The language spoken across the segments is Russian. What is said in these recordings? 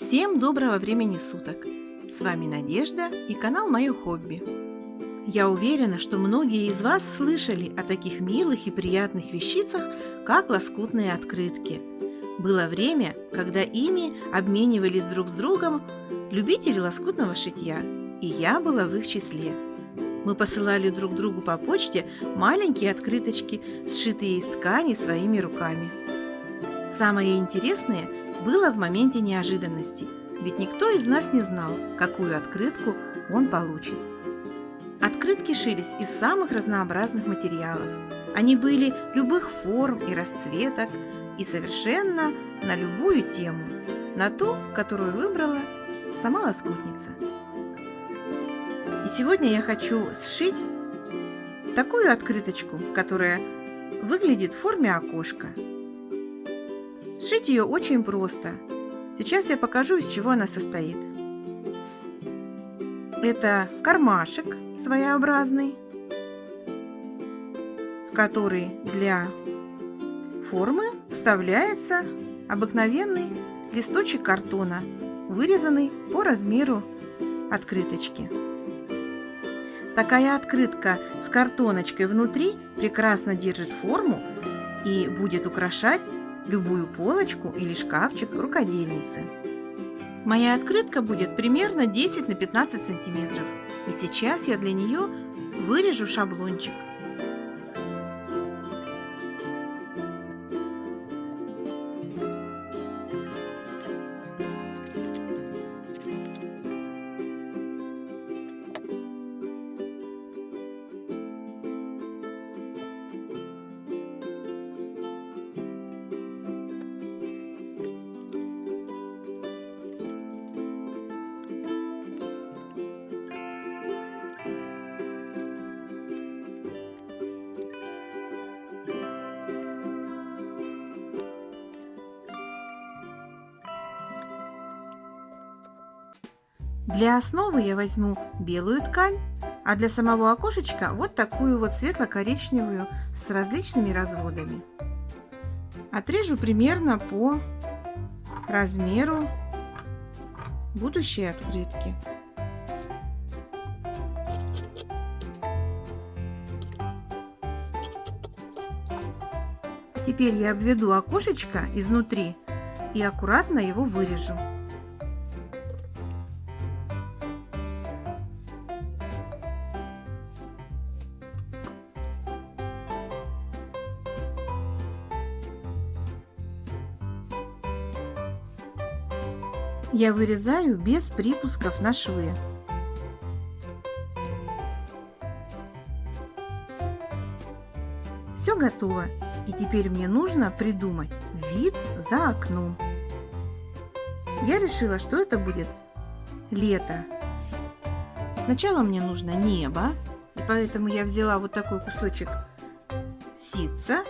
Всем доброго времени суток! С вами Надежда и канал Мое Хобби. Я уверена, что многие из вас слышали о таких милых и приятных вещицах, как лоскутные открытки. Было время, когда ими обменивались друг с другом любители лоскутного шитья, и я была в их числе. Мы посылали друг другу по почте маленькие открыточки, сшитые из ткани своими руками. Самое интересное было в моменте неожиданности, ведь никто из нас не знал, какую открытку он получит. Открытки шились из самых разнообразных материалов. Они были любых форм и расцветок и совершенно на любую тему, на ту, которую выбрала сама лоскутница. И сегодня я хочу сшить такую открыточку, которая выглядит в форме окошка – Сшить ее очень просто. Сейчас я покажу, из чего она состоит. Это кармашек своеобразный, в который для формы вставляется обыкновенный листочек картона, вырезанный по размеру открыточки. Такая открытка с картоночкой внутри прекрасно держит форму и будет украшать любую полочку или шкафчик рукодельницы. Моя открытка будет примерно 10 на 15 сантиметров. И сейчас я для нее вырежу шаблончик. Для основы я возьму белую ткань, а для самого окошечка вот такую вот светло-коричневую с различными разводами. Отрежу примерно по размеру будущей открытки. Теперь я обведу окошечко изнутри и аккуратно его вырежу. Я вырезаю без припусков на швы. Все готово. И теперь мне нужно придумать вид за окном. Я решила, что это будет лето. Сначала мне нужно небо, и поэтому я взяла вот такой кусочек ситца,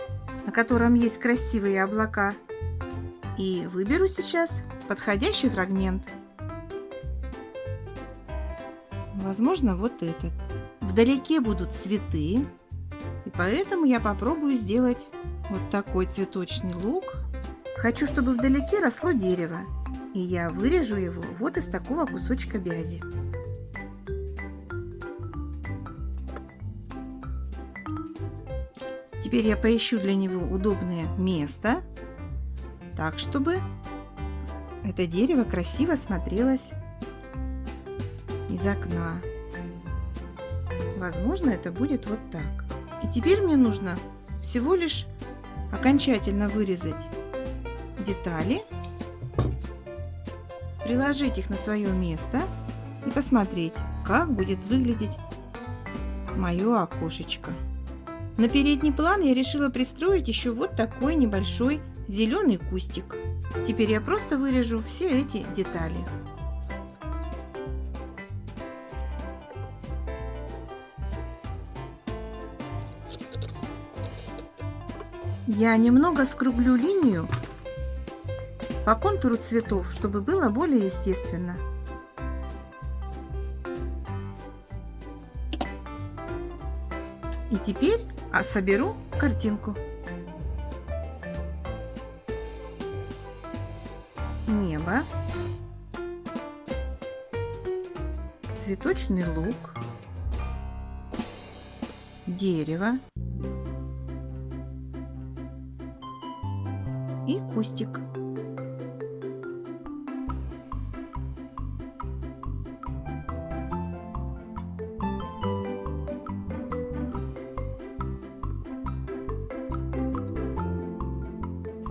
на котором есть красивые облака. И выберу сейчас подходящий фрагмент. Возможно, вот этот. Вдалеке будут цветы, и поэтому я попробую сделать вот такой цветочный лук. Хочу, чтобы вдалеке росло дерево, и я вырежу его вот из такого кусочка бязи. Теперь я поищу для него удобное место, так, чтобы это дерево красиво смотрелось из окна. Возможно, это будет вот так. И теперь мне нужно всего лишь окончательно вырезать детали, приложить их на свое место и посмотреть, как будет выглядеть мое окошечко. На передний план я решила пристроить еще вот такой небольшой зеленый кустик. Теперь я просто вырежу все эти детали. Я немного скруглю линию по контуру цветов, чтобы было более естественно. И теперь а, соберу картинку. Небо, цветочный лук, дерево и кустик.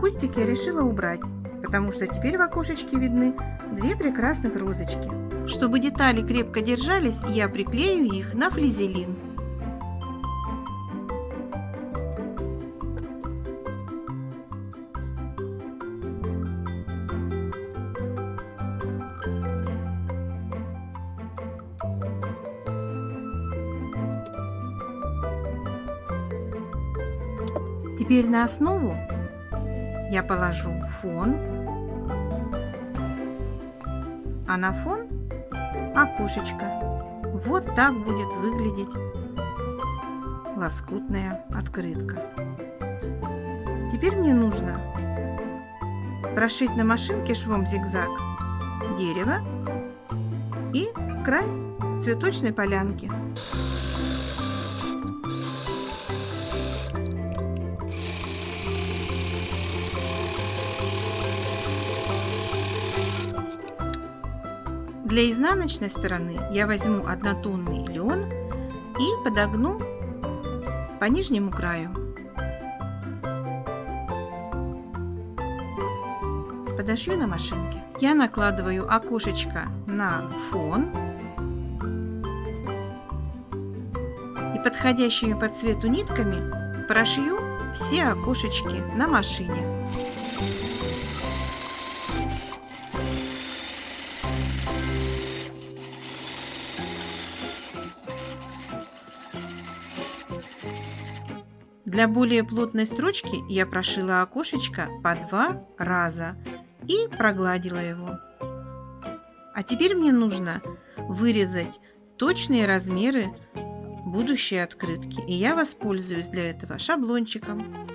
Кустик я решила убрать, потому что теперь в окошечке видны две прекрасных розочки. Чтобы детали крепко держались, я приклею их на флизелин. Теперь на основу я положу фон, на фон окошечко. Вот так будет выглядеть лоскутная открытка. Теперь мне нужно прошить на машинке швом зигзаг дерево и край цветочной полянки. Для изнаночной стороны я возьму однотонный лен и подогну по нижнему краю. Подошью на машинке. Я накладываю окошечко на фон и подходящими по цвету нитками прошью все окошечки на машине. Для более плотной строчки я прошила окошечко по два раза и прогладила его. А теперь мне нужно вырезать точные размеры будущей открытки. И я воспользуюсь для этого шаблончиком.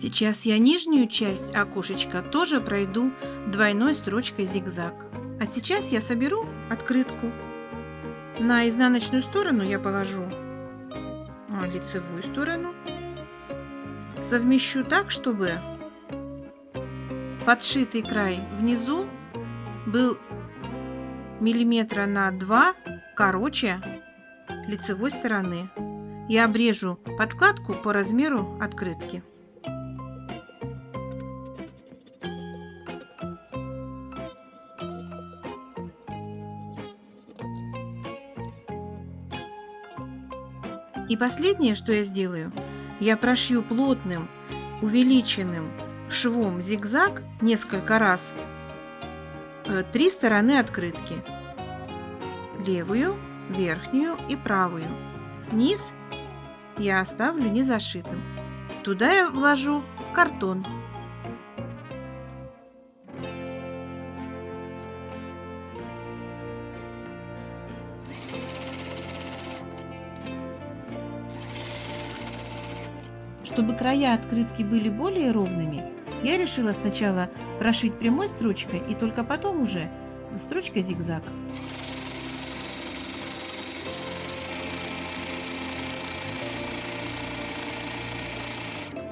Сейчас я нижнюю часть окошечка тоже пройду двойной строчкой зигзаг. А сейчас я соберу открытку. На изнаночную сторону я положу а, лицевую сторону. Совмещу так, чтобы подшитый край внизу был миллиметра на 2 короче лицевой стороны. Я обрежу подкладку по размеру открытки. И последнее, что я сделаю, я прошью плотным, увеличенным швом зигзаг несколько раз э, три стороны открытки. Левую, верхнюю и правую. Низ я оставлю не зашитым. Туда я вложу картон Чтобы края открытки были более ровными, я решила сначала прошить прямой строчкой и только потом уже строчкой зигзаг.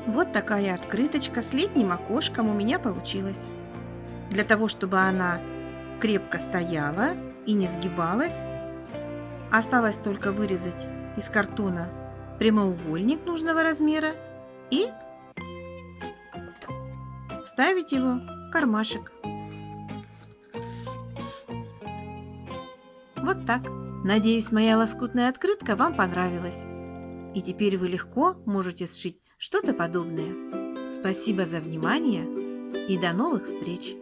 Вот такая открыточка с летним окошком у меня получилась. Для того, чтобы она крепко стояла и не сгибалась, осталось только вырезать из картона прямоугольник нужного размера и вставить его в кармашек. Вот так. Надеюсь, моя лоскутная открытка вам понравилась. И теперь вы легко можете сшить что-то подобное. Спасибо за внимание и до новых встреч!